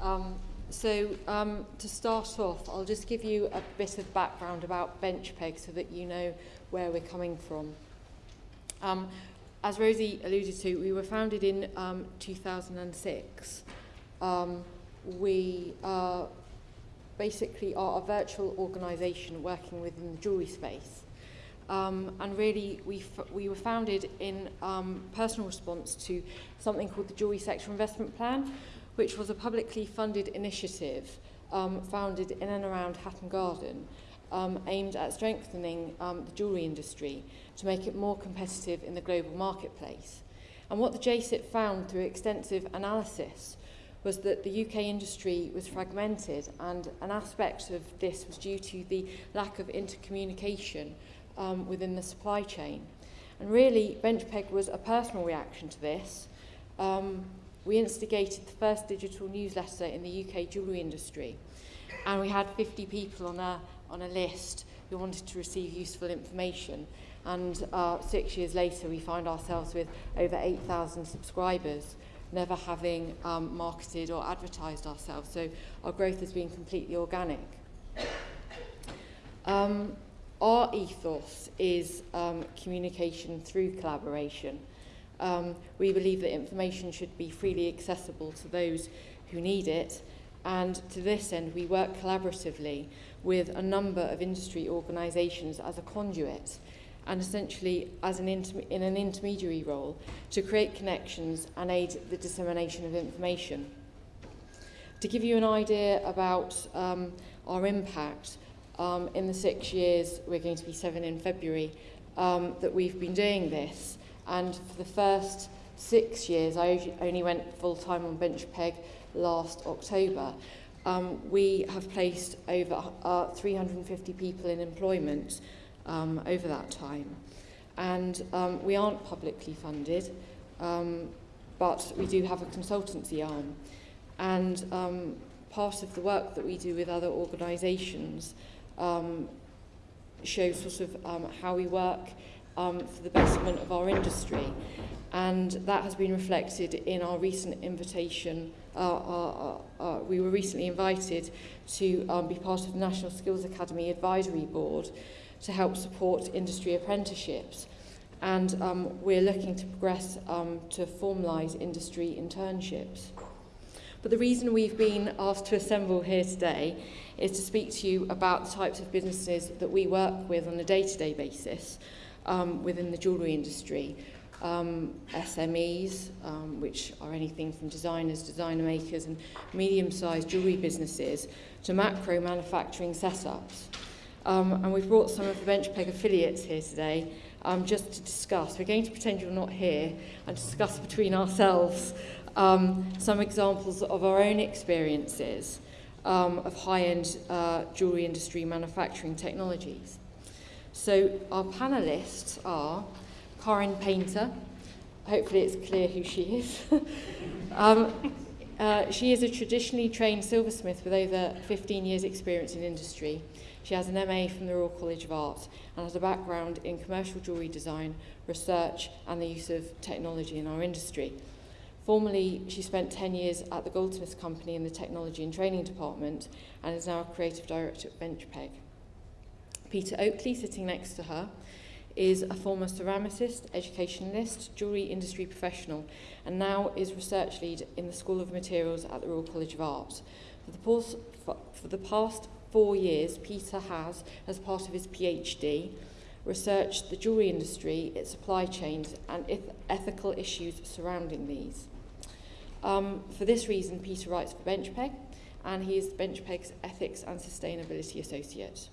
Um, so um, to start off, I'll just give you a bit of background about Benchpeg so that you know where we're coming from. Um, as Rosie alluded to, we were founded in um, 2006. Um, we basically are a virtual organisation working within the jewellery space. Um, and really, we, we were founded in um, personal response to something called the Jewellery Sector Investment Plan, which was a publicly funded initiative um, founded in and around Hatton Garden, um, aimed at strengthening um, the jewellery industry to make it more competitive in the global marketplace. And what the JSIP found through extensive analysis was that the UK industry was fragmented and an aspect of this was due to the lack of intercommunication um, within the supply chain. And really, Benchpeg was a personal reaction to this. Um, we instigated the first digital newsletter in the UK jewellery industry, and we had 50 people on a, on a list who wanted to receive useful information. And uh, six years later, we find ourselves with over 8,000 subscribers, never having um, marketed or advertised ourselves. So our growth has been completely organic. Um, our ethos is um, communication through collaboration. Um, we believe that information should be freely accessible to those who need it, and to this end we work collaboratively with a number of industry organisations as a conduit and essentially as an in an intermediary role to create connections and aid the dissemination of information. To give you an idea about um, our impact, um, in the six years, we're going to be seven in February, um, that we've been doing this. And for the first six years, I only went full-time on Benchpeg last October. Um, we have placed over uh, 350 people in employment um, over that time. And um, we aren't publicly funded, um, but we do have a consultancy arm. And um, part of the work that we do with other organisations um, shows sort of um, how we work um, for the betterment of our industry. And that has been reflected in our recent invitation. Uh, uh, uh, we were recently invited to um, be part of the National Skills Academy Advisory Board to help support industry apprenticeships. And um, we're looking to progress um, to formalise industry internships. But the reason we've been asked to assemble here today is to speak to you about the types of businesses that we work with on a day-to-day -day basis um, within the jewellery industry. Um, SMEs, um, which are anything from designers, designer makers and medium-sized jewellery businesses to macro manufacturing setups. Um, and we've brought some of the Benchpeg affiliates here today um, just to discuss. We're going to pretend you're not here and discuss between ourselves um, some examples of our own experiences um, of high-end uh, jewellery industry manufacturing technologies. So our panellists are Karin Paynter, hopefully it's clear who she is. um, uh, she is a traditionally trained silversmith with over 15 years experience in industry. She has an MA from the Royal College of Art and has a background in commercial jewellery design, research and the use of technology in our industry. Formerly, she spent 10 years at the Goldsmiths Company in the Technology and Training Department and is now a Creative Director at Benchpeg. Peter Oakley, sitting next to her, is a former ceramicist, educationalist, jewellery industry professional, and now is research lead in the School of Materials at the Royal College of Art. For the, past, for the past four years, Peter has, as part of his PhD, researched the jewellery industry, its supply chains, and ethical issues surrounding these. Um, for this reason, Peter writes for Benchpeg, and he is Benchpeg's Ethics and Sustainability Associate.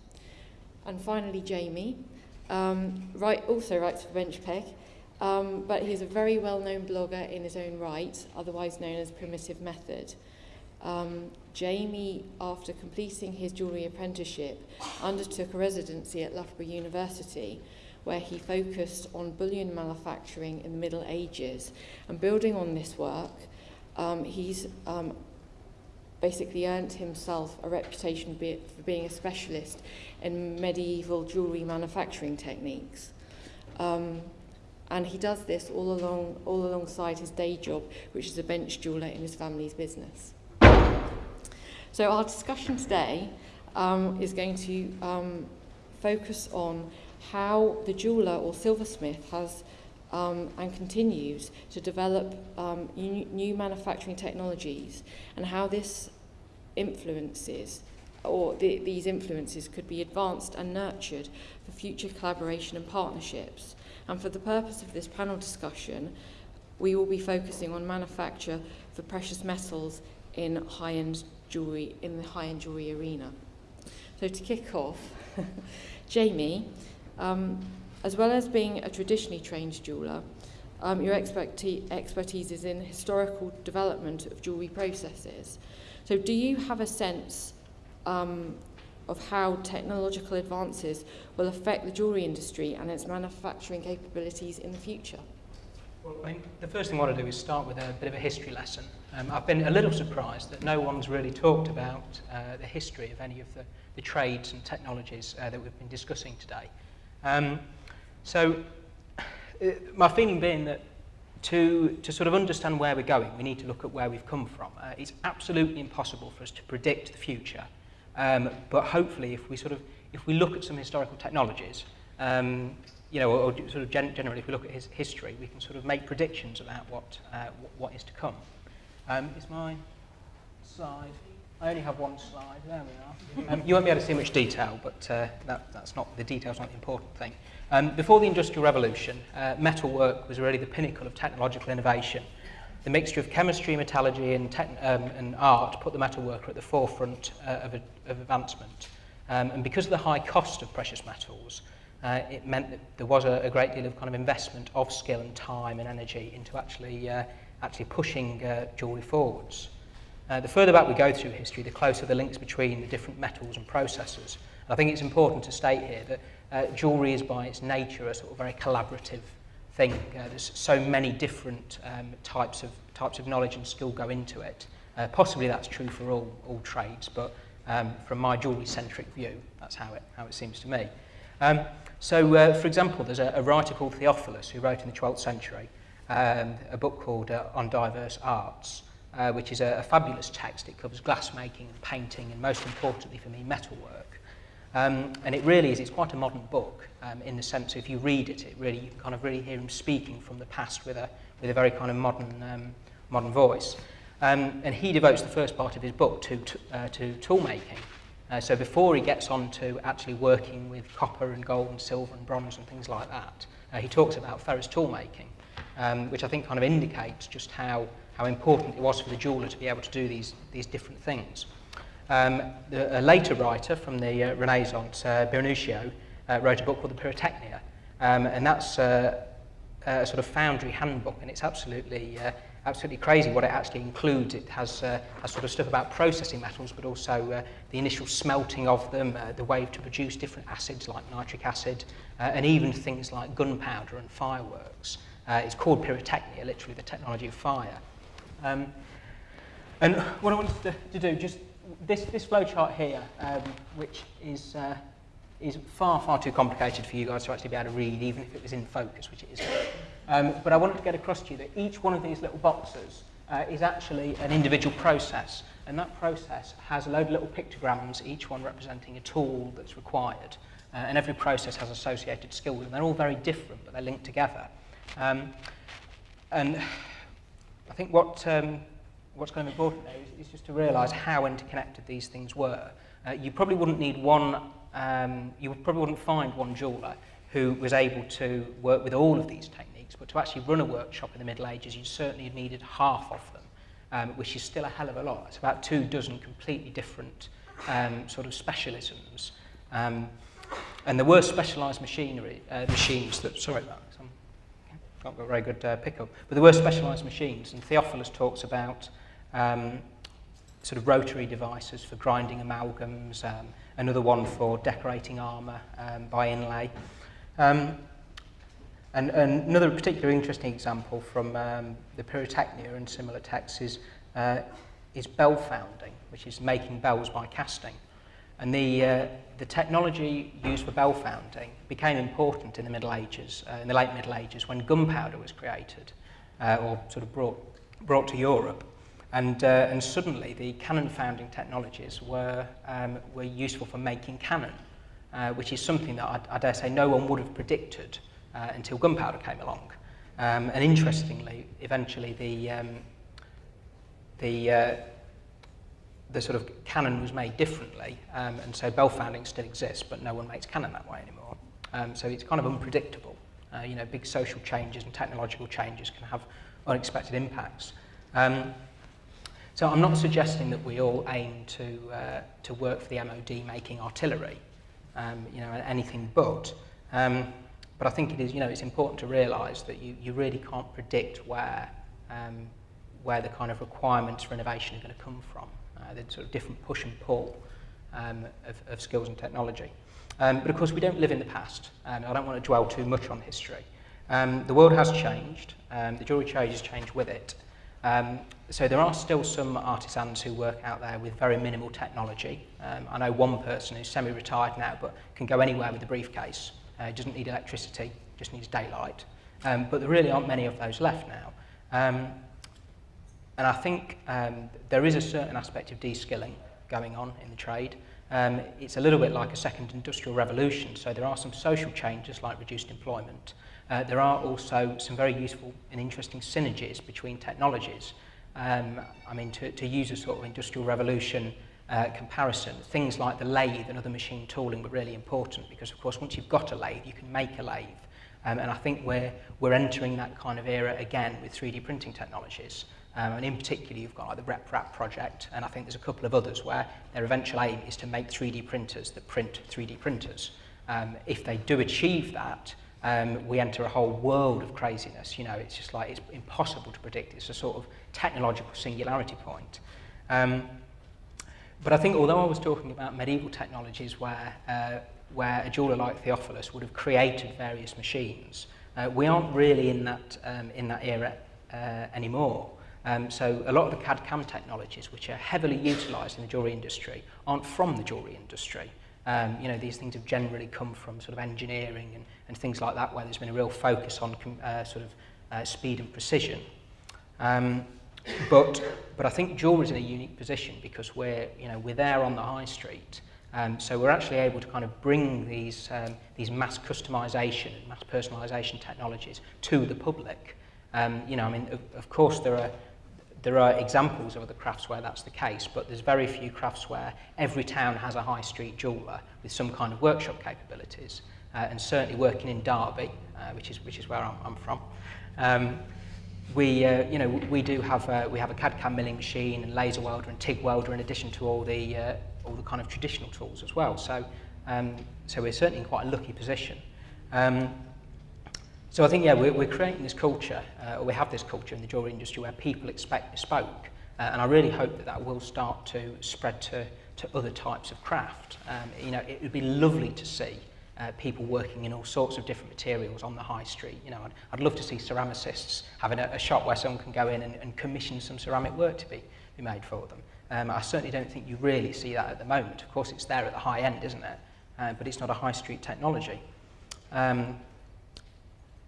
And finally, Jamie um, write, also writes for Benchpeg, um, but he's a very well-known blogger in his own right, otherwise known as Primitive Method. Um, Jamie, after completing his jewellery apprenticeship, undertook a residency at Loughborough University, where he focused on bullion manufacturing in the Middle Ages. And building on this work, um, he's um, basically earned himself a reputation for being a specialist in medieval jewellery manufacturing techniques. Um, and he does this all along all alongside his day job, which is a bench jeweller in his family's business. So our discussion today um, is going to um, focus on how the jeweller or silversmith has um, and continues to develop um, new manufacturing technologies and how this influences or the, these influences could be advanced and nurtured for future collaboration and partnerships. And for the purpose of this panel discussion, we will be focusing on manufacture for precious metals in high-end jewellery, in the high-end jewellery arena. So to kick off, Jamie, um, as well as being a traditionally trained jeweller, um, your expertise, expertise is in historical development of jewellery processes. So do you have a sense um, of how technological advances will affect the jewellery industry and its manufacturing capabilities in the future? Well, I the first thing I want to do is start with a bit of a history lesson. Um, I've been a little surprised that no one's really talked about uh, the history of any of the, the trades and technologies uh, that we've been discussing today. Um, so, uh, my feeling being that to, to sort of understand where we're going, we need to look at where we've come from. Uh, it's absolutely impossible for us to predict the future. Um, but hopefully, if we sort of if we look at some historical technologies, um, you know, or, or sort of gen generally, if we look at his history, we can sort of make predictions about what uh, what is to come. Um, is my slide? I only have one slide. There we are. Um, you won't be able to see much detail, but uh, that, that's not the detail's not the important thing. Um, before the Industrial Revolution, uh, metalwork was really the pinnacle of technological innovation. The mixture of chemistry, metallurgy, and, um, and art put the metalworker at the forefront uh, of, a, of advancement. Um, and because of the high cost of precious metals, uh, it meant that there was a, a great deal of kind of investment of skill and time and energy into actually, uh, actually pushing uh, jewellery forwards. Uh, the further back we go through history, the closer the links between the different metals and processes. And I think it's important to state here that uh, jewellery is by its nature a sort of very collaborative thing. Uh, there's so many different um, types of types of knowledge and skill go into it. Uh, possibly that's true for all, all trades, but um, from my jewellery-centric view, that's how it, how it seems to me. Um, so, uh, for example, there's a, a writer called Theophilus who wrote in the 12th century um, a book called uh, On Diverse Arts, uh, which is a, a fabulous text. It covers glassmaking and painting, and most importantly for me, metalwork. Um, and it really is, it's quite a modern book um, in the sense if you read it, it really, you can kind of really hear him speaking from the past with a, with a very kind of modern, um, modern voice. Um, and he devotes the first part of his book to, to, uh, to tool making. Uh, so before he gets on to actually working with copper and gold and silver and bronze and things like that, uh, he talks about ferrous tool making, um, which I think kind of indicates just how, how important it was for the jeweller to be able to do these, these different things. Um, the, a later writer from the uh, Renaissance, uh, Biringuccio, uh, wrote a book called the Pyrotechnia, um, and that's uh, a sort of foundry handbook, and it's absolutely uh, absolutely crazy what it actually includes. It has, uh, has sort of stuff about processing metals, but also uh, the initial smelting of them, uh, the way to produce different acids like nitric acid, uh, and even things like gunpowder and fireworks. Uh, it's called pyrotechnia, literally the technology of fire. Um, and what I wanted to, to do, just this, this flowchart here, um, which is, uh, is far, far too complicated for you guys to actually be able to read, even if it was in focus, which it isn't. Um, but I wanted to get across to you that each one of these little boxes uh, is actually an individual process. And that process has a load of little pictograms, each one representing a tool that's required. Uh, and every process has associated skills, and they're all very different, but they're linked together. Um, and I think what, um, what's kind of important there is, is just to realise how interconnected these things were. Uh, you probably wouldn't need one, um, you probably wouldn't find one jeweller who was able to work with all of these techniques but to actually run a workshop in the Middle Ages, you certainly needed half of them, um, which is still a hell of a lot. It's about two dozen completely different um, sort of specialisms. Um, and there were specialised machinery, uh, machines that, sorry about this, I've not got very good uh, pickup, but there were specialised machines, and Theophilus talks about um, sort of rotary devices for grinding amalgams, um, another one for decorating armour um, by inlay. Um, And, and another particular interesting example from um, the Pyrotechnia and similar texts is, uh, is bell founding, which is making bells by casting. And the, uh, the technology used for bell founding became important in the Middle Ages, uh, in the late Middle Ages, when gunpowder was created, uh, or sort of brought, brought to Europe. And, uh, and suddenly the cannon founding technologies were, um, were useful for making cannon, uh, which is something that I, I dare say no one would have predicted uh, until gunpowder came along. Um, and interestingly, eventually the, um, the, uh, the sort of cannon was made differently, um, and so bell founding still exists, but no one makes cannon that way anymore. Um, so it's kind of unpredictable. Uh, you know, big social changes and technological changes can have unexpected impacts. Um, so I'm not suggesting that we all aim to, uh, to work for the MOD making artillery, um, you know, anything but. Um, but I think it is, you know, it's important to realise that you, you really can't predict where, um, where the kind of requirements for innovation are going to come from. Uh, the sort of different push and pull um, of, of skills and technology. Um, but of course, we don't live in the past, and I don't want to dwell too much on history. Um, the world has changed, the jewellery trade has changed with it, Um, so there are still some artisans who work out there with very minimal technology. Um, I know one person who's semi-retired now but can go anywhere with a briefcase. Uh, doesn't need electricity, just needs daylight. Um, but there really aren't many of those left now. Um, and I think um, there is a certain aspect of de-skilling going on in the trade. Um, it's a little bit like a second industrial revolution, so there are some social changes like reduced employment, Uh, there are also some very useful and interesting synergies between technologies. Um, I mean, to, to use a sort of industrial revolution uh, comparison, things like the lathe and other machine tooling were really important because, of course, once you've got a lathe, you can make a lathe. Um, and I think we're, we're entering that kind of era again with 3D printing technologies. Um, and in particular, you've got like the RepRap project, and I think there's a couple of others where their eventual aim is to make 3D printers that print 3D printers. Um, if they do achieve that, um, we enter a whole world of craziness. You know, it's just like, it's impossible to predict. It's a sort of technological singularity point. Um, but I think although I was talking about medieval technologies where, uh, where a jeweler like Theophilus would have created various machines, uh, we aren't really in that, um, in that era uh, anymore. Um, so a lot of the CAD-CAM technologies, which are heavily utilised in the jewellery industry, aren't from the jewellery industry. Um, you know, these things have generally come from sort of engineering and, and things like that, where there's been a real focus on uh, sort of uh, speed and precision. Um, but, but I think jewellery is in a unique position because we're, you know, we're there on the high street. Um, so we're actually able to kind of bring these, um, these mass customization and mass personalization technologies to the public. Um, you know, I mean, of, of course there are there are examples of other crafts where that's the case, but there's very few crafts where every town has a high street jeweller with some kind of workshop capabilities. Uh, and certainly working in Derby, uh, which is which is where I'm, I'm from, um, we uh, you know we do have a, we have a CAD CAM milling machine and laser welder and TIG welder in addition to all the uh, all the kind of traditional tools as well. So um, so we're certainly in quite a lucky position. Um, So I think, yeah, we're, we're creating this culture, uh, or we have this culture in the jewellery industry where people expect bespoke. Uh, and I really hope that that will start to spread to, to other types of craft. Um, you know, it would be lovely to see uh, people working in all sorts of different materials on the high street. You know, I'd, I'd love to see ceramicists having a, a shop where someone can go in and, and commission some ceramic work to be, be made for them. Um, I certainly don't think you really see that at the moment. Of course, it's there at the high end, isn't it? Uh, but it's not a high street technology. Um,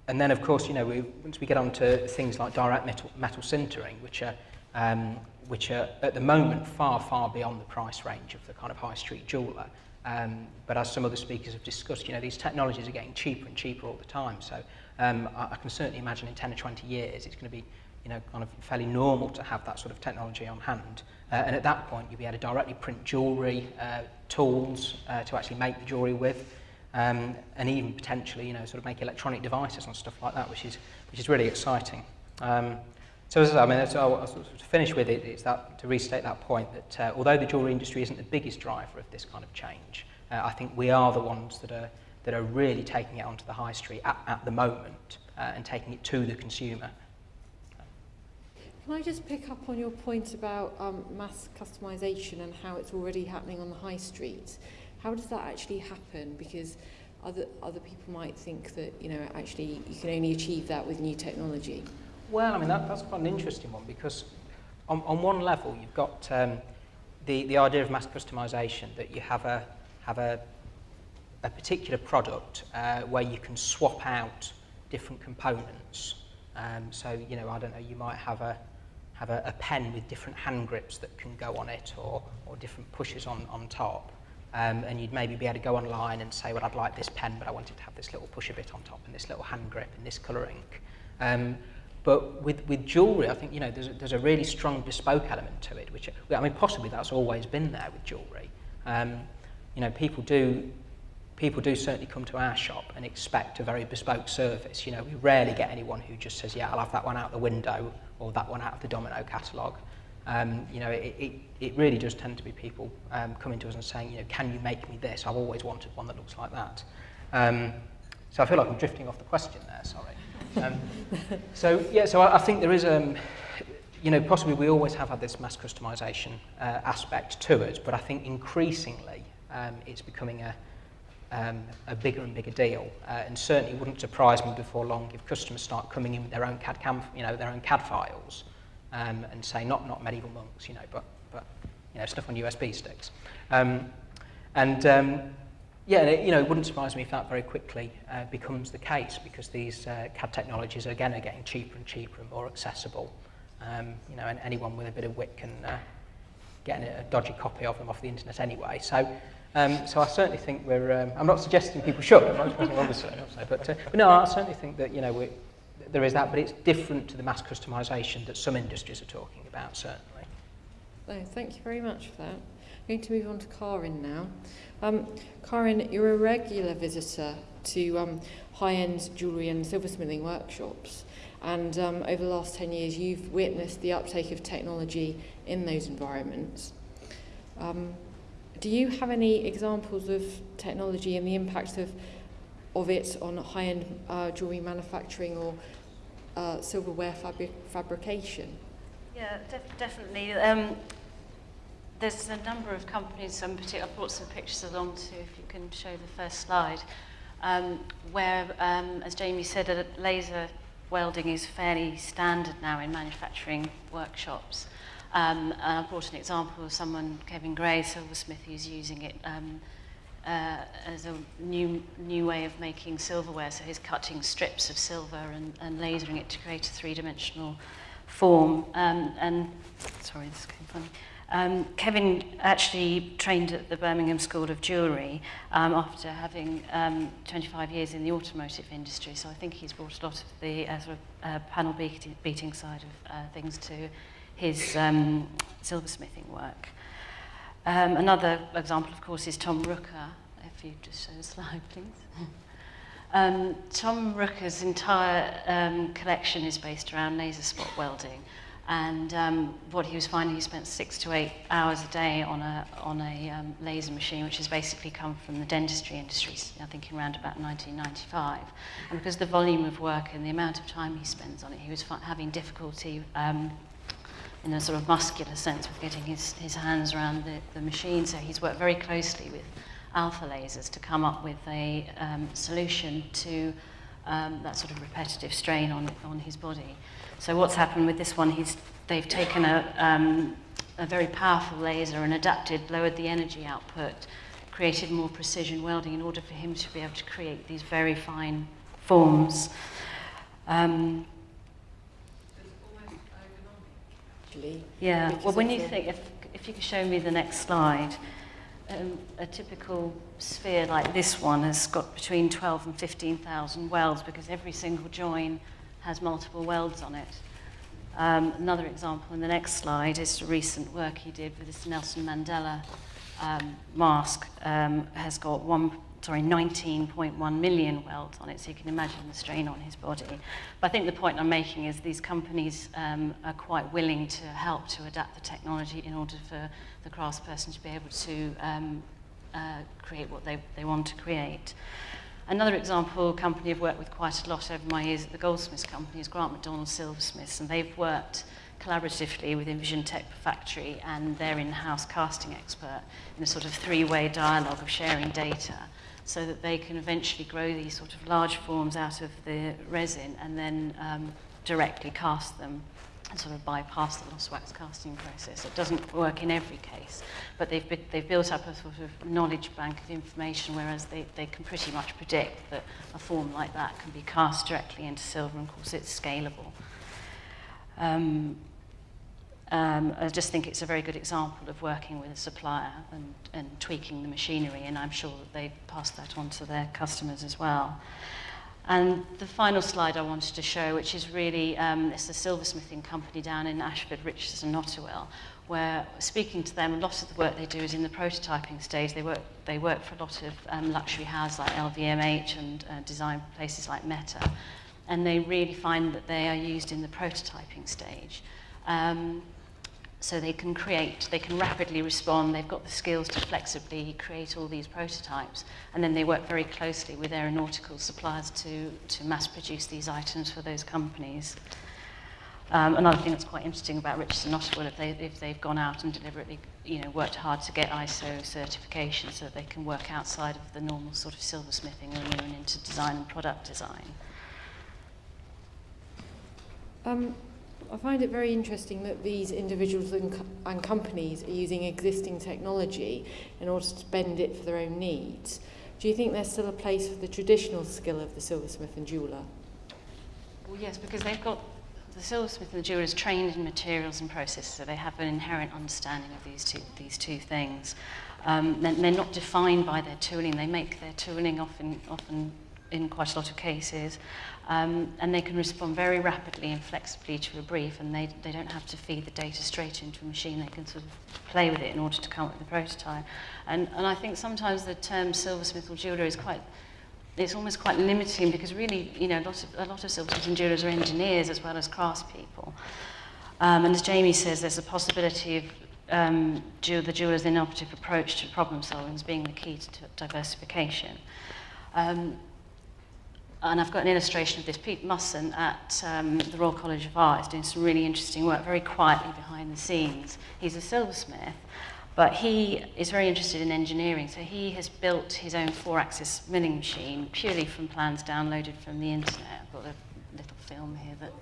And then, of course, you know, we, once we get on to things like direct metal, metal sintering, which are, um, which are at the moment far, far beyond the price range of the kind of high street jeweller. Um, but as some other speakers have discussed, you know, these technologies are getting cheaper and cheaper all the time. So um, I, I can certainly imagine in 10 or 20 years, it's going to be, you know, kind of fairly normal to have that sort of technology on hand. Uh, and at that point, you'll be able to directly print jewellery, uh, tools uh, to actually make the jewellery with um, and even potentially, you know, sort of make electronic devices and stuff like that, which is, which is really exciting. Um, so as I, mean, that's, I'll, finish with it, it's that, to restate that point that uh, although the jewellery industry isn't the biggest driver of this kind of change, uh, I think we are the ones that are, that are really taking it onto the high street at, at the moment uh, and taking it to the consumer. Can I just pick up on your point about um, mass customisation and how it's already happening on the high street? How does that actually happen? Because other, other people might think that, you know, actually you can only achieve that with new technology. Well, I mean, that, that's quite an interesting one because on, on one level you've got um, the, the idea of mass customization that you have a, have a, a particular product uh, where you can swap out different components. Um, so, you know, I don't know, you might have a, have a, a pen with different hand grips that can go on it or, or different pushes on, on top. Um, and you'd maybe be able to go online and say, well, I'd like this pen, but I wanted to have this little pusher bit on top and this little hand grip and this colour ink. Um, but with, with jewellery, I think, you know, there's a, there's a really strong bespoke element to it, which, I mean, possibly that's always been there with jewellery. Um, you know, people do, people do certainly come to our shop and expect a very bespoke service. You know, we rarely get anyone who just says, yeah, I'll have that one out the window or that one out of the domino catalogue. Um, you know, it, it, it really does tend to be people um, coming to us and saying, you know, can you make me this? I've always wanted one that looks like that. Um, so I feel like I'm drifting off the question there, sorry. Um, so, yeah, so I, I think there is, um, you know, possibly we always have had this mass customization uh, aspect to it, but I think increasingly um, it's becoming a, um, a bigger and bigger deal. Uh, and certainly wouldn't surprise me before long if customers start coming in with their own CAD, cam, you know, their own CAD files um, and say, not, not medieval monks, you know, but, but you know, stuff on USB sticks. Um, and um, yeah, it, you know, it wouldn't surprise me if that very quickly uh, becomes the case because these uh, CAD technologies, again, are getting cheaper and cheaper and more accessible. Um, you know, and anyone with a bit of wit can uh, get a dodgy copy of them off the internet anyway. So, um, so I certainly think we're, um, I'm not suggesting people should, obviously, but, uh, but no, I certainly think that, you know, we, there is that, but it's different to the mass customization that some industries are talking about, certainly. Thank you very much for that. I'm going to move on to Karin now. Um, Karin, you're a regular visitor to um, high-end jewellery and silversmithing workshops. And um, over the last 10 years, you've witnessed the uptake of technology in those environments. Um, do you have any examples of technology and the impact of, of it on high-end uh, jewellery manufacturing or uh, silverware fabric fabrication? Yeah, def definitely. Um, there's a number of companies, um, I've brought some pictures along too, if you can show the first slide, um, where, um, as Jamie said, laser welding is fairly standard now in manufacturing workshops. Um, and I brought an example of someone, Kevin Gray, silversmith, who's using it um, uh, as a new new way of making silverware. So he's cutting strips of silver and, and lasering it to create a three-dimensional form. Um, and sorry, this came funny. Um, Kevin actually trained at the Birmingham School of Jewellery um, after having um, 25 years in the automotive industry, so I think he's brought a lot of the uh, sort of, uh, panel beating, beating side of uh, things to his um, silversmithing work. Um, another example, of course, is Tom Rucker. If you just show the slide, please. um, Tom Rucker's entire um, collection is based around laser spot welding. And um, what he was finding, he spent six to eight hours a day on a, on a um, laser machine, which has basically come from the dentistry industry, I think in around about 1995. And because the volume of work and the amount of time he spends on it, he was having difficulty um, in a sort of muscular sense with getting his, his hands around the, the machine. So he's worked very closely with alpha lasers to come up with a um, solution to um, that sort of repetitive strain on, on his body. So what's happened with this one, he's, they've taken a, um, a very powerful laser and adapted, lowered the energy output, created more precision welding in order for him to be able to create these very fine forms. Um, actually. Yeah, well, when you think, if, if you could show me the next slide, um, a typical sphere like this one has got between 12 and 15,000 welds because every single join has multiple welds on it. Um, another example in the next slide is recent work he did with this Nelson Mandela um, mask um, has got one sorry, 19.1 million welds on it, so you can imagine the strain on his body. But I think the point I'm making is these companies um, are quite willing to help to adapt the technology in order for the craftsperson to be able to um, uh, create what they, they want to create. Another example, company I've worked with quite a lot over my years at the Goldsmiths Company is Grant McDonald Silversmiths, and they've worked collaboratively with Envision Tech Factory and their in-house casting expert in a sort of three-way dialogue of sharing data. So that they can eventually grow these sort of large forms out of the resin and then um, directly cast them and sort of bypass the lost wax casting process. It doesn't work in every case, but they've, they've built up a sort of knowledge bank of information, whereas they, they can pretty much predict that a form like that can be cast directly into silver, and of course it's scalable. Um, um, I just think it's a very good example of working with a supplier and, and tweaking the machinery, and I'm sure that they pass that on to their customers as well. And the final slide I wanted to show, which is really, um, it's a silversmithing company down in Ashford, Richardson, Ottawell, where speaking to them, a lot of the work they do is in the prototyping stage. They work, they work for a lot of um, luxury houses like LVMH and uh, design places like Meta. And they really find that they are used in the prototyping stage. Um, so they can create, they can rapidly respond, they've got the skills to flexibly create all these prototypes, and then they work very closely with aeronautical suppliers to, to mass produce these items for those companies. Um, another thing that's quite interesting about Richardson Ottawell, if, they, if they've gone out and deliberately you know, worked hard to get ISO certification so that they can work outside of the normal sort of silversmithing and moving into design and product design. Um, I find it very interesting that these individuals and, co and companies are using existing technology in order to bend it for their own needs. Do you think there's still a place for the traditional skill of the silversmith and jeweller? Well, yes, because they've got the silversmith and the jeweller is trained in materials and processes, so they have an inherent understanding of these two, these two things. Um, they're, they're not defined by their tooling. They make their tooling often, often in quite a lot of cases. Um, and they can respond very rapidly and flexibly to a brief, and they, they don't have to feed the data straight into a machine. They can sort of play with it in order to come up with a prototype. And, and I think sometimes the term silversmith or jeweler is quite, it's almost quite limiting because really, you know, a lot of, a lot of silversmiths and jewelers are engineers as well as craftspeople. Um, and as Jamie says, there's a possibility of um, the jeweler's innovative approach to problem solving as being the key to diversification. Um, and I've got an illustration of this. Pete Musson at um, the Royal College of Art is doing some really interesting work, very quietly behind the scenes. He's a silversmith, but he is very interested in engineering. So he has built his own four-axis milling machine purely from plans downloaded from the internet. I've got a little film here that...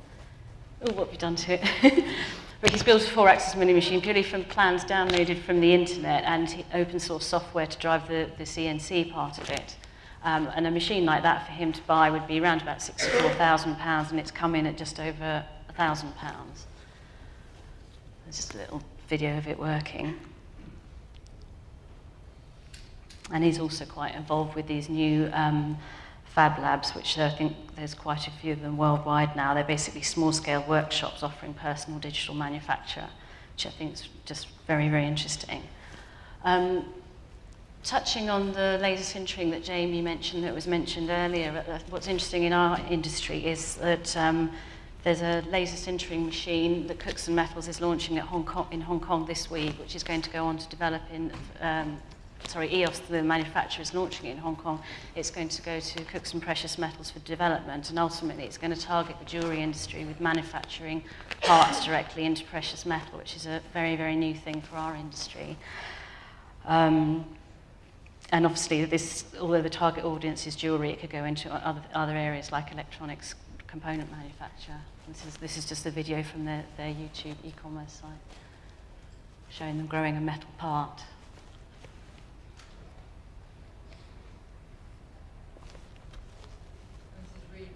Oh, what have you done to it? but he's built a four-axis milling machine purely from plans downloaded from the internet and open source software to drive the, the CNC part of it. Um, and a machine like that for him to buy would be around about £64,000 and it's come in at just over £1,000. There's just a little video of it working. And he's also quite involved with these new um, fab labs, which I think there's quite a few of them worldwide now. They're basically small-scale workshops offering personal digital manufacture, which I think is just very, very interesting. Um, touching on the laser sintering that Jamie mentioned, that was mentioned earlier, uh, what's interesting in our industry is that um, there's a laser sintering machine that Cookson Metals is launching at Hong Kong, in Hong Kong this week, which is going to go on to develop in, um, sorry, EOS, the manufacturer, is launching it in Hong Kong. It's going to go to Cookson Precious Metals for development, and ultimately it's going to target the jewellery industry with manufacturing parts directly into precious metal, which is a very, very new thing for our industry. Um, and obviously, this, although the target audience is jewellery, it could go into other, other areas like electronics component manufacture. This is, this is just a video from their, their YouTube e-commerce site showing them growing a metal part. This is really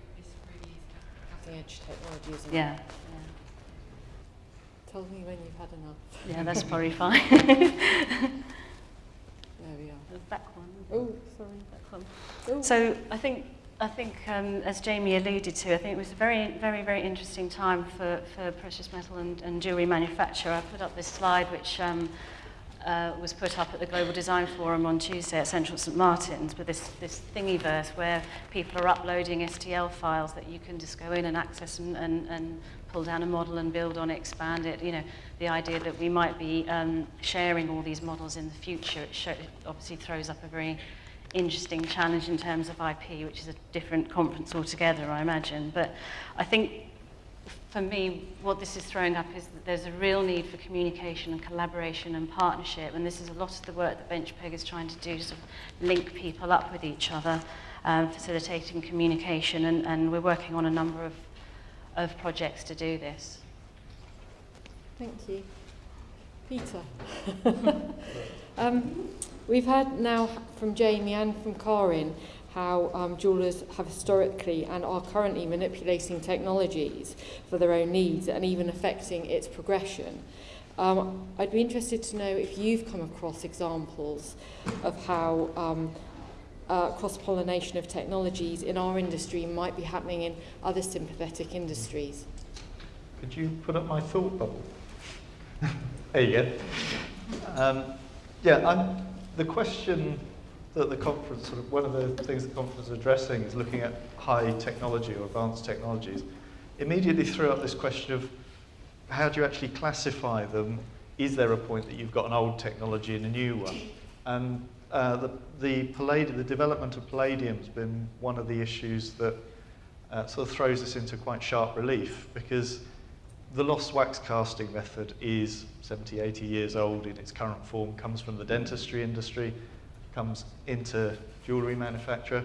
cutting edge technology, isn't yeah, it? yeah. Tell me when you've had enough. Yeah, that's probably fine. There we are. The back one. Oh, sorry. Back one. Oh. So I think, I think um, as Jamie alluded to, I think it was a very, very, very interesting time for, for precious metal and, and jewellery manufacture. I put up this slide which um, uh, was put up at the Global Design Forum on Tuesday at Central St Martin's with this, this thingiverse where people are uploading STL files that you can just go in and access and, and, and pull down a model and build on it, expand it. You know, the idea that we might be um, sharing all these models in the future, it, show, it obviously throws up a very interesting challenge in terms of IP, which is a different conference altogether, I imagine. But I think for me, what this is throwing up is that there's a real need for communication and collaboration and partnership, and this is a lot of the work that Benchpeg is trying to do to sort of link people up with each other, um, facilitating communication, and, and we're working on a number of, of projects to do this. Thank you. Peter. um, we've had now from Jamie and from Karin how um, jewellers have historically and are currently manipulating technologies for their own needs and even affecting its progression. Um, I'd be interested to know if you've come across examples of how um, uh, cross-pollination of technologies in our industry might be happening in other sympathetic industries. Could you put up my thought bubble? there you go. Um, yeah, I'm, the question that the conference, sort of one of the things the conference is addressing is looking at high technology or advanced technologies. Immediately threw up this question of how do you actually classify them? Is there a point that you've got an old technology and a new one? And uh, the, the, palladium, the development of palladium has been one of the issues that uh, sort of throws this into quite sharp relief because the lost wax casting method is 70, 80 years old in its current form, comes from the dentistry industry, comes into jewellery manufacture.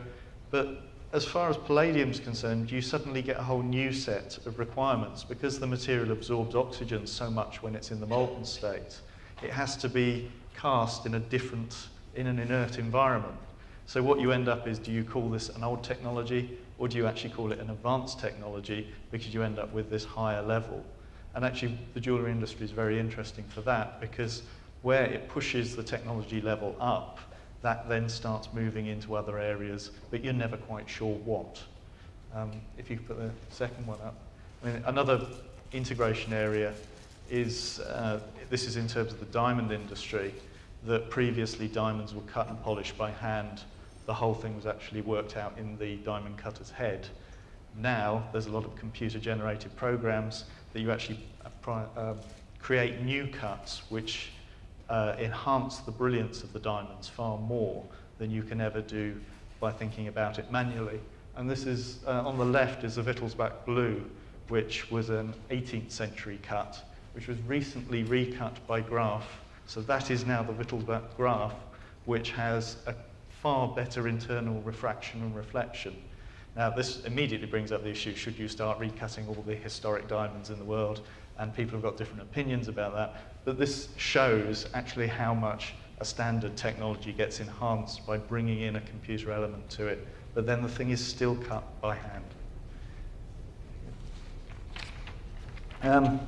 But as far as palladium is concerned, you suddenly get a whole new set of requirements because the material absorbs oxygen so much when it's in the molten state. It has to be cast in a different, in an inert environment. So what you end up is, do you call this an old technology or do you actually call it an advanced technology because you end up with this higher level? And actually the jewellery industry is very interesting for that because where it pushes the technology level up, that then starts moving into other areas, but you're never quite sure what. Um, if you put the second one up. I mean, another integration area is, uh, this is in terms of the diamond industry, that previously diamonds were cut and polished by hand. The whole thing was actually worked out in the diamond cutter's head. Now, there's a lot of computer-generated programs that you actually uh, um, create new cuts which uh, enhance the brilliance of the diamonds far more than you can ever do by thinking about it manually. And this is, uh, on the left is a Wittelsbach blue, which was an 18th century cut, which was recently recut by Graff. So that is now the Wittelsbach Graff, which has a far better internal refraction and reflection. Now, this immediately brings up the issue, should you start recutting all the historic diamonds in the world? And people have got different opinions about that. But this shows actually how much a standard technology gets enhanced by bringing in a computer element to it. But then the thing is still cut by hand. Um,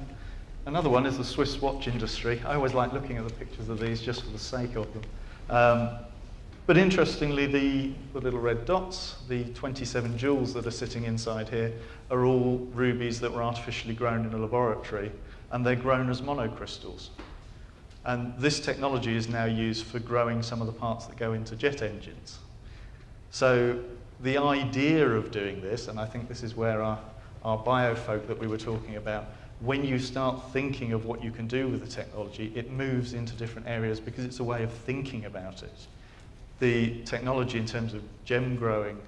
another one is the Swiss watch industry. I always like looking at the pictures of these just for the sake of them. Um, but interestingly, the, the, little red dots, the 27 jewels that are sitting inside here, are all rubies that were artificially grown in a laboratory, and they're grown as monocrystals. And this technology is now used for growing some of the parts that go into jet engines. So the idea of doing this, and I think this is where our, our biofolk that we were talking about, when you start thinking of what you can do with the technology, it moves into different areas because it's a way of thinking about it the technology in terms of gem growing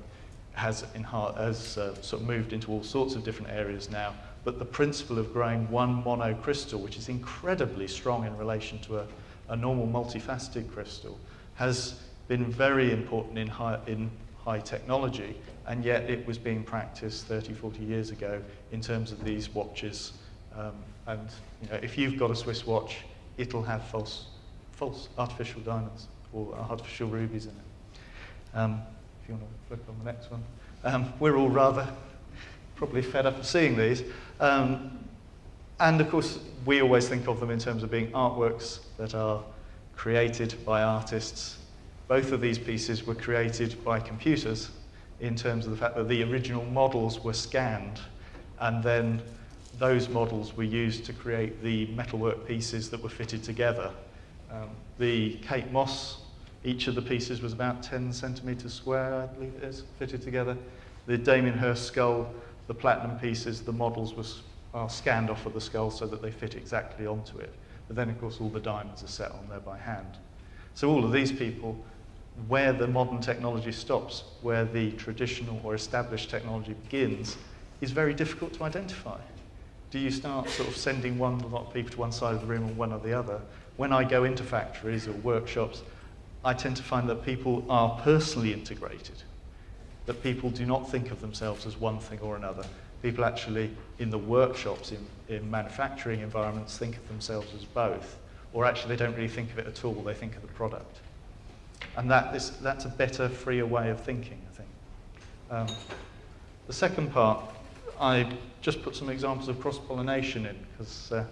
has, has uh, sort of moved into all sorts of different areas now, but the principle of growing one monocrystal, which is incredibly strong in relation to a, a normal multifaceted crystal, has been very important in high, in high technology, and yet it was being practiced 30, 40 years ago in terms of these watches. Um, and you know, if you've got a Swiss watch, it'll have false, false artificial diamonds or artificial rubies in it. Um, if you want to flip on the next one. Um, we're all rather probably fed up of seeing these. Um, and of course, we always think of them in terms of being artworks that are created by artists. Both of these pieces were created by computers in terms of the fact that the original models were scanned and then those models were used to create the metalwork pieces that were fitted together. Um, the Kate Moss each of the pieces was about 10 centimetres square, I believe it is, fitted together. The Damien Hirst skull, the platinum pieces, the models was, are scanned off of the skull so that they fit exactly onto it. But then, of course, all the diamonds are set on there by hand. So all of these people, where the modern technology stops, where the traditional or established technology begins, is very difficult to identify. Do you start sort of sending one lot of people to one side of the room and one or the other? When I go into factories or workshops, I tend to find that people are personally integrated, that people do not think of themselves as one thing or another. People actually, in the workshops, in, in manufacturing environments, think of themselves as both, or actually they don't really think of it at all, they think of the product. And that is, that's a better, freer way of thinking, I think. Um, the second part, I just put some examples of cross-pollination in because uh,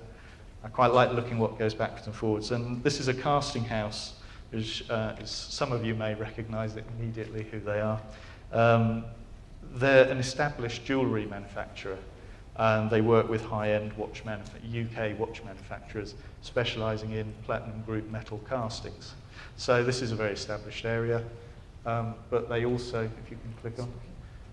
I quite like looking what goes backwards and forwards. And this is a casting house, which uh, is, some of you may recognize it immediately who they are. Um, they're an established jewellery manufacturer and they work with high-end watch UK watch manufacturers specialising in platinum group metal castings. So this is a very established area, um, but they also, if you can click on,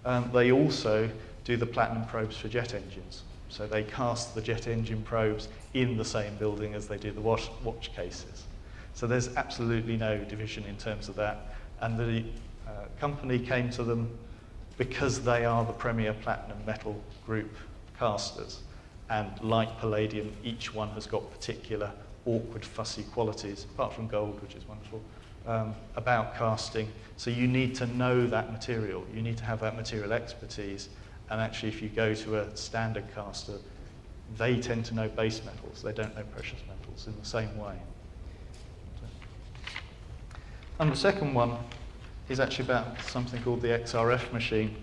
um, they also do the platinum probes for jet engines. So they cast the jet engine probes in the same building as they do the watch, watch cases. So there's absolutely no division in terms of that. And the uh, company came to them because they are the premier platinum metal group casters. And like palladium, each one has got particular awkward, fussy qualities, apart from gold, which is wonderful, um, about casting. So you need to know that material. You need to have that material expertise. And actually, if you go to a standard caster, they tend to know base metals. They don't know precious metals in the same way. And the second one is actually about something called the XRF machine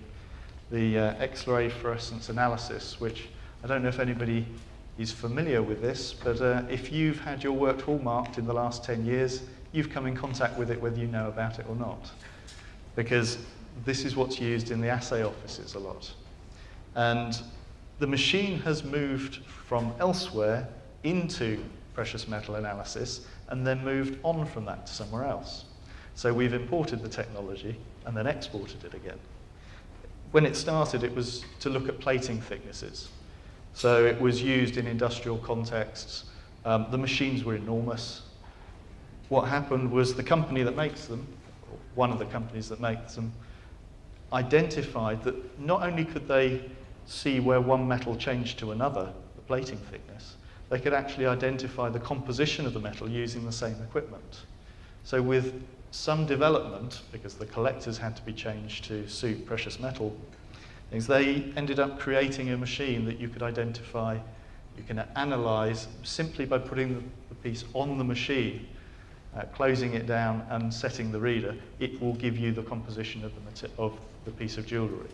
the uh, X-ray fluorescence analysis, which I don't know if anybody is familiar with this, but uh, if you've had your work hallmarked in the last 10 years, you've come in contact with it whether you know about it or not. Because this is what's used in the assay offices a lot. And the machine has moved from elsewhere into precious metal analysis and then moved on from that to somewhere else. So we've imported the technology and then exported it again when it started, it was to look at plating thicknesses. So it was used in industrial contexts. Um, the machines were enormous. What happened was the company that makes them, one of the companies that makes them, identified that not only could they see where one metal changed to another, the plating thickness, they could actually identify the composition of the metal using the same equipment. So with some development, because the collectors had to be changed to suit precious metal things, they ended up creating a machine that you could identify, you can analyze simply by putting the, piece on the machine, uh, closing it down and setting the reader, it will give you the composition of the, of the piece of jewellery.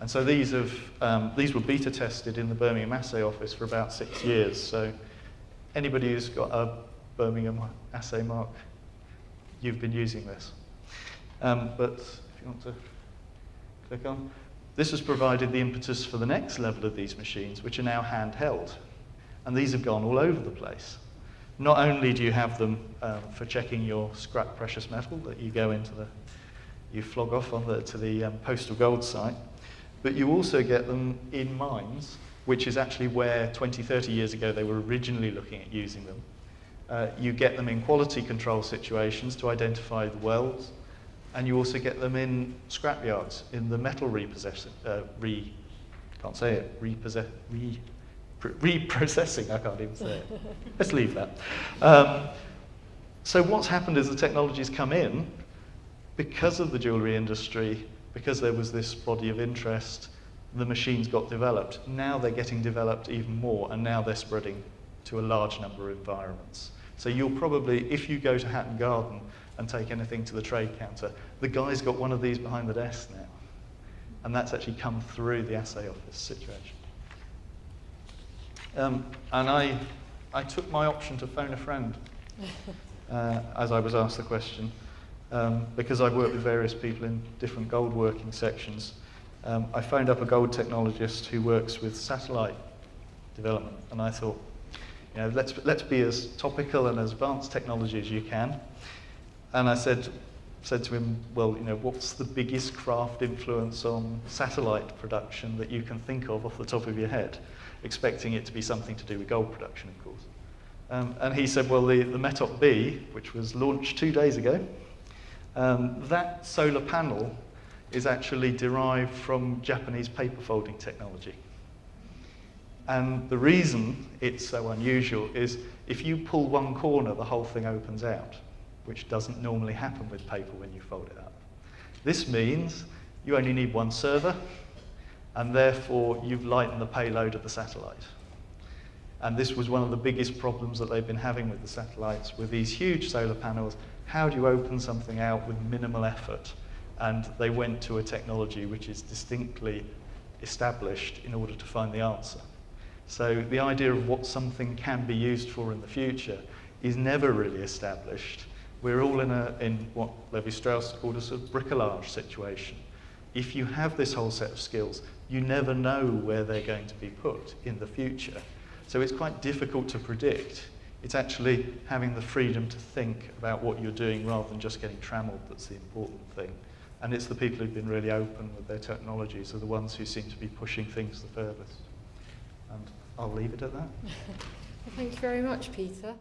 And so these, have, um, these were beta tested in the Birmingham Assay Office for about six years. So anybody who's got a Birmingham assay mark you've been using this. Um, but if you want to click on, this has provided the impetus for the next level of these machines, which are now handheld. And these have gone all over the place. Not only do you have them um, for checking your scrap precious metal that you go into the, you flog off on the, to the um, postal gold site, but you also get them in mines, which is actually where 20, 30 years ago they were originally looking at using them. Uh, you get them in quality control situations to identify the welds, and you also get them in scrapyards, in the metal repossessing, uh, re, can't say it, repossess, re, reprocessing, I can't even say it. Let's leave that. Um, so what's happened is the technology's come in because of the jewellery industry, because there was this body of interest, the machines got developed. Now they're getting developed even more, and now they're spreading to a large number of environments. So you'll probably, if you go to Hatton Garden and take anything to the trade counter, the guy's got one of these behind the desk now. And that's actually come through the assay office situation. Um, and I, I took my option to phone a friend uh, as I was asked the question, um, because I work with various people in different gold working sections. Um, I phoned up a gold technologist who works with satellite development, and I thought, you know, let's, let's be as topical and as advanced technology as you can. And I said, said to him, well, you know, what's the biggest craft influence on satellite production that you can think of off the top of your head? Expecting it to be something to do with gold production, of course. Um, and he said, well, the, the METOP B, which was launched two days ago, um, that solar panel is actually derived from Japanese paper folding technology. And the reason it's so unusual is if you pull one corner, the whole thing opens out, which doesn't normally happen with paper when you fold it up. This means you only need one servo, and therefore you've lightened the payload of the satellite. And this was one of the biggest problems that they've been having with the satellites, with these huge solar panels. How do you open something out with minimal effort? And they went to a technology which is distinctly established in order to find the answer. So the idea of what something can be used for in the future is never really established. We're all in, a, in what Levi-Strauss called a sort of bricolage situation. If you have this whole set of skills, you never know where they're going to be put in the future. So it's quite difficult to predict. It's actually having the freedom to think about what you're doing rather than just getting trammeled that's the important thing. And it's the people who've been really open with their technologies are the ones who seem to be pushing things the furthest. And I'll leave it at that. well, thank you very much, Peter.